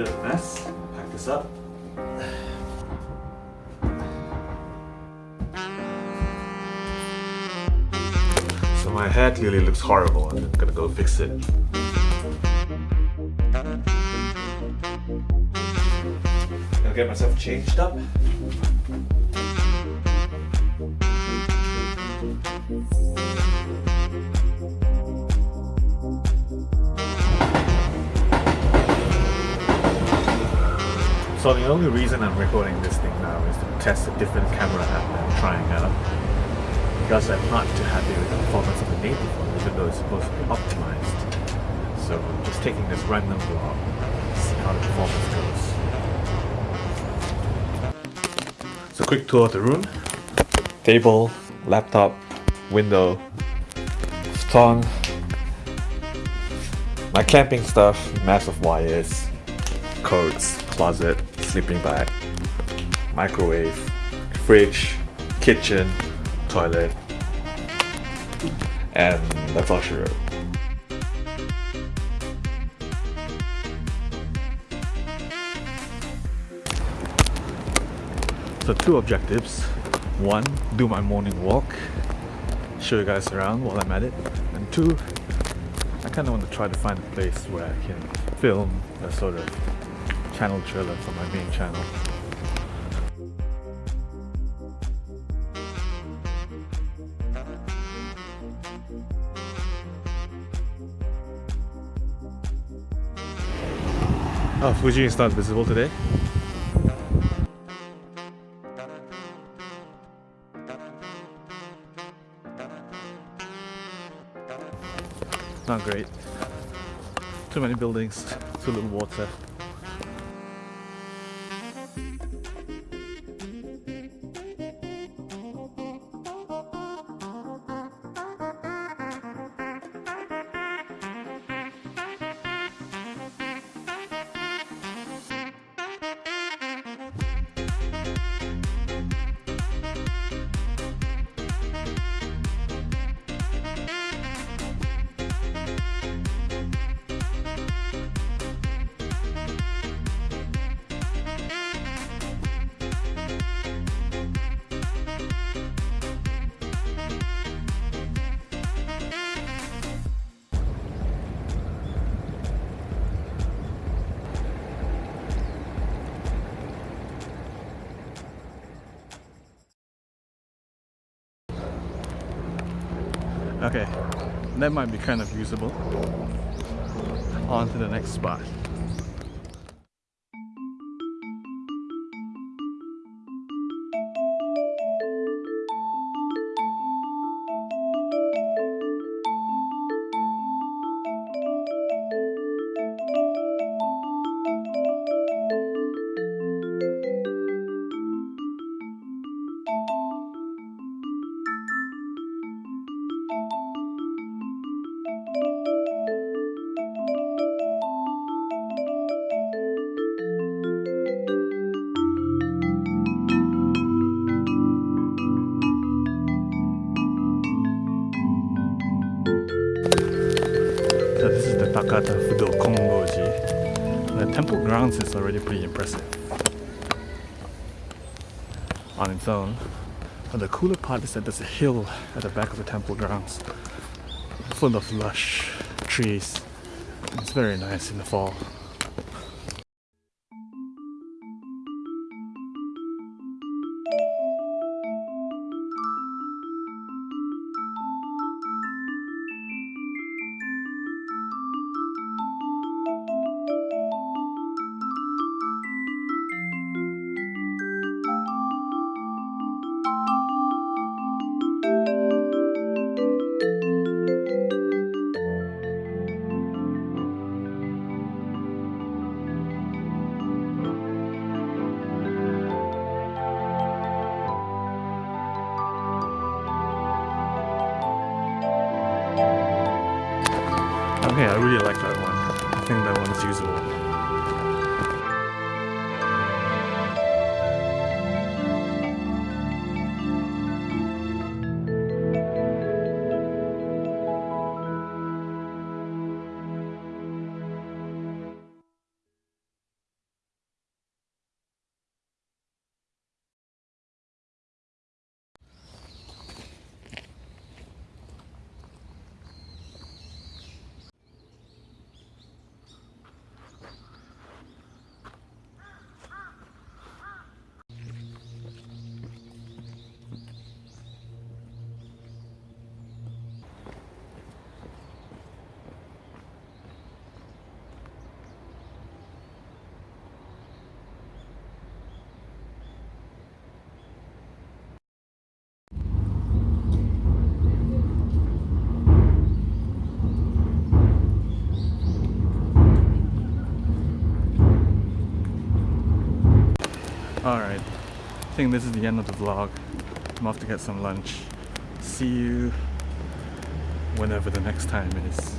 bit of a mess. Pack this up. So my hair clearly looks horrible and I'm gonna go fix it. I'll get myself changed up. So the only reason I'm recording this thing now is to test a different camera app that I'm trying out. Because I'm not too happy with the performance of the native one, even though it's supposed to be optimized. So just taking this random vlog, see how the performance goes. So quick tour of the room. Table, laptop, window, stone, my camping stuff, massive wires, coats, closet, sleeping bag, microwave, fridge, kitchen, toilet, and that's all she wrote. So two objectives. One, do my morning walk, show you guys around while I'm at it. And two, I kind of want to try to find a place where I can film a sort of channel trailer for my main channel. Oh, Fuji is not visible today. Not great. Too many buildings, too little water. Okay, that might be kind of usable. On to the next spot. Takahata Fudo Kongoji. The temple grounds is already pretty impressive on its own. But the cooler part is that there's a hill at the back of the temple grounds full of lush trees. It's very nice in the fall. Okay, I really like that one. I think that one is usable. Alright, I think this is the end of the vlog. I'm off to get some lunch. See you whenever the next time is.